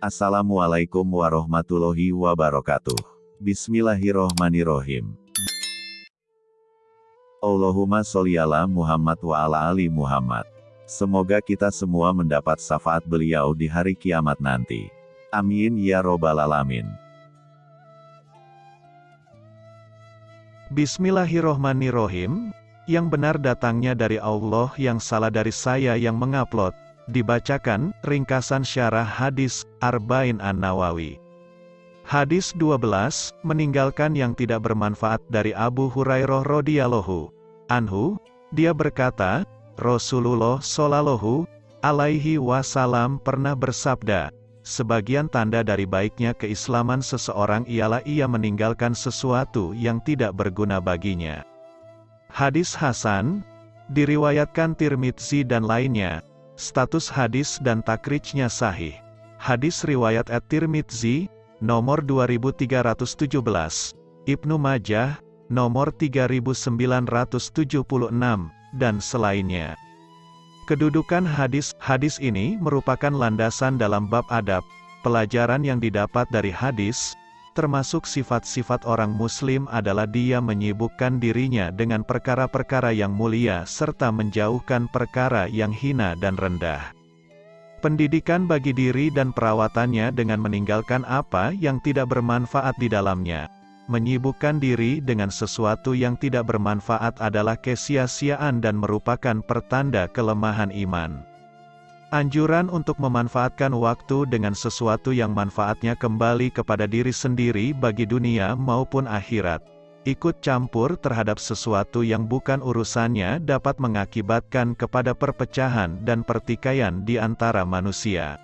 Assalamualaikum warahmatullahi wabarakatuh. Bismillahirrohmanirrohim. Allahumma sholli ala Muhammad wa ala ali Muhammad. Semoga kita semua mendapat syafaat beliau di hari kiamat nanti. Amin ya robbal alamin. Bismillahirrohmanirrohim. Yang benar datangnya dari Allah yang salah dari saya yang mengupload. Dibacakan, ringkasan syarah hadis, Arba'in An-Nawawi. Hadis 12, meninggalkan yang tidak bermanfaat dari Abu Hurairah radhiyallahu anhu, dia berkata, Rasulullah shallallahu alaihi wasallam pernah bersabda, sebagian tanda dari baiknya keislaman seseorang ialah ia meninggalkan sesuatu yang tidak berguna baginya. Hadis Hasan, diriwayatkan Tirmidzi dan lainnya, status hadis dan takrijnya sahih. Hadis riwayat at-Tirmidzi, nomor 2317, Ibnu Majah, nomor 3976, dan selainnya. Kedudukan hadis-hadis ini merupakan landasan dalam bab adab, pelajaran yang didapat dari hadis, termasuk sifat-sifat orang muslim adalah dia menyibukkan dirinya dengan perkara-perkara yang mulia serta menjauhkan perkara yang hina dan rendah pendidikan bagi diri dan perawatannya dengan meninggalkan apa yang tidak bermanfaat di dalamnya. Menyibukkan diri dengan sesuatu yang tidak bermanfaat adalah kesia-siaan dan merupakan pertanda kelemahan iman. Anjuran untuk memanfaatkan waktu dengan sesuatu yang manfaatnya kembali kepada diri sendiri bagi dunia maupun akhirat. Ikut campur terhadap sesuatu yang bukan urusannya dapat mengakibatkan kepada perpecahan dan pertikaian di antara manusia.